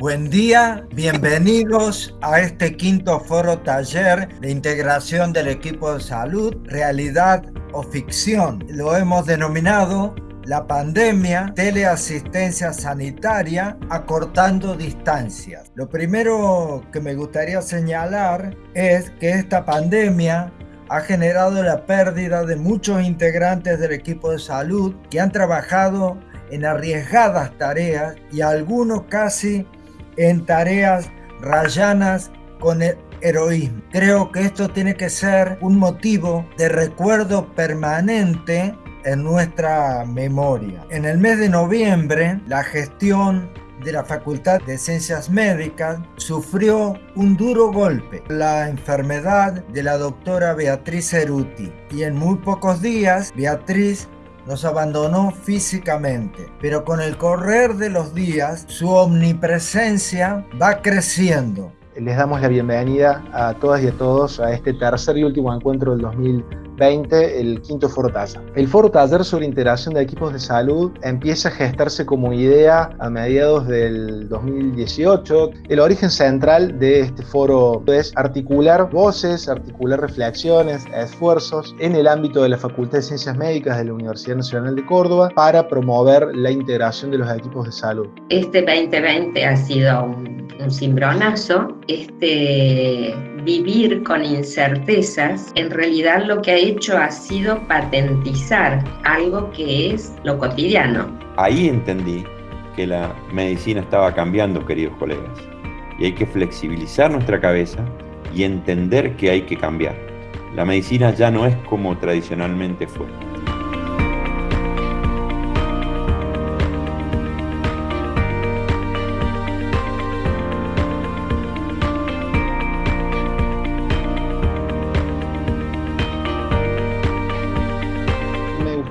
Buen día, bienvenidos a este quinto foro taller de integración del equipo de salud, realidad o ficción. Lo hemos denominado la pandemia, teleasistencia sanitaria, acortando distancias. Lo primero que me gustaría señalar es que esta pandemia ha generado la pérdida de muchos integrantes del equipo de salud que han trabajado en arriesgadas tareas y algunos casi en tareas rayanas con el heroísmo. Creo que esto tiene que ser un motivo de recuerdo permanente en nuestra memoria. En el mes de noviembre, la gestión de la Facultad de Ciencias Médicas sufrió un duro golpe, la enfermedad de la doctora Beatriz Ceruti. Y en muy pocos días, Beatriz nos abandonó físicamente, pero con el correr de los días su omnipresencia va creciendo. Les damos la bienvenida a todas y a todos a este tercer y último encuentro del 2020 el quinto foro taller. El foro taller sobre integración de equipos de salud empieza a gestarse como idea a mediados del 2018. El origen central de este foro es articular voces, articular reflexiones, esfuerzos en el ámbito de la Facultad de Ciencias Médicas de la Universidad Nacional de Córdoba para promover la integración de los equipos de salud. Este 2020 ha sido un, un cimbronazo. Este vivir con incertezas, en realidad lo que ha hecho ha sido patentizar algo que es lo cotidiano. Ahí entendí que la medicina estaba cambiando, queridos colegas, y hay que flexibilizar nuestra cabeza y entender que hay que cambiar. La medicina ya no es como tradicionalmente fue.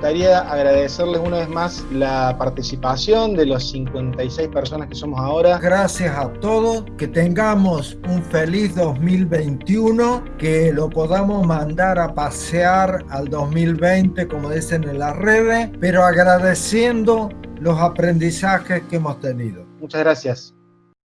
Gustaría agradecerles una vez más la participación de los 56 personas que somos ahora. Gracias a todos, que tengamos un feliz 2021, que lo podamos mandar a pasear al 2020, como dicen en las redes, pero agradeciendo los aprendizajes que hemos tenido. Muchas gracias.